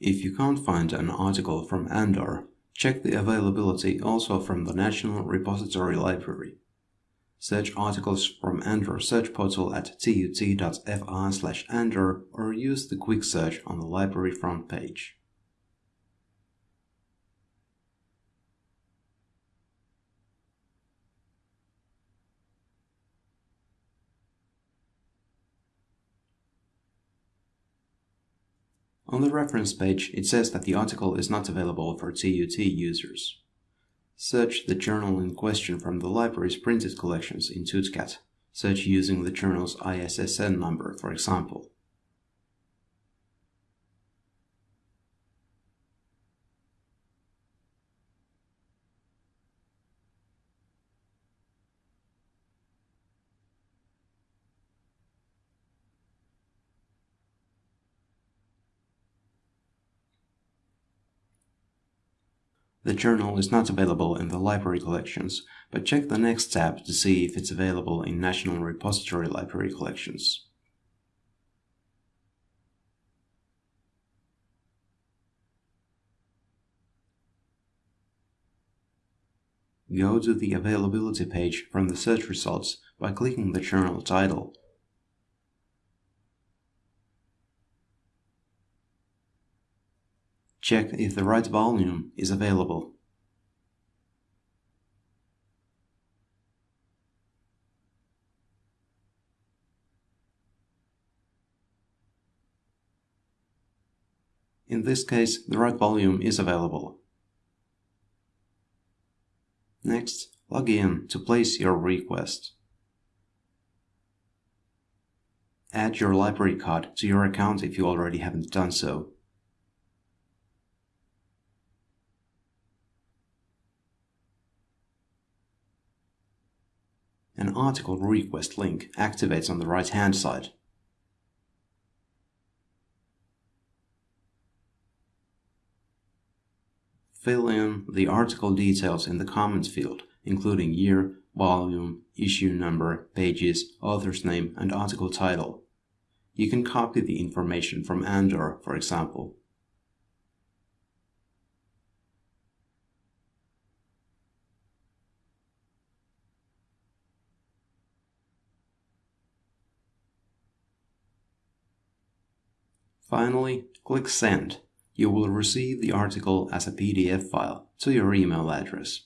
If you can't find an article from Andor, check the availability also from the National Repository Library. Search articles from Andor search portal at tut.fr Andor or use the quick search on the library front page. On the reference page, it says that the article is not available for TUT users. Search the journal in question from the library's printed collections in TUTCAT. Search using the journal's ISSN number, for example. The journal is not available in the library collections, but check the next tab to see if it's available in National Repository Library collections. Go to the availability page from the search results by clicking the journal title Check if the right volume is available. In this case, the right volume is available. Next, log in to place your request. Add your library card to your account if you already haven't done so. An article request link activates on the right-hand side. Fill in the article details in the comments field, including year, volume, issue number, pages, author's name, and article title. You can copy the information from Andor, for example. Finally, click Send. You will receive the article as a PDF file to your email address.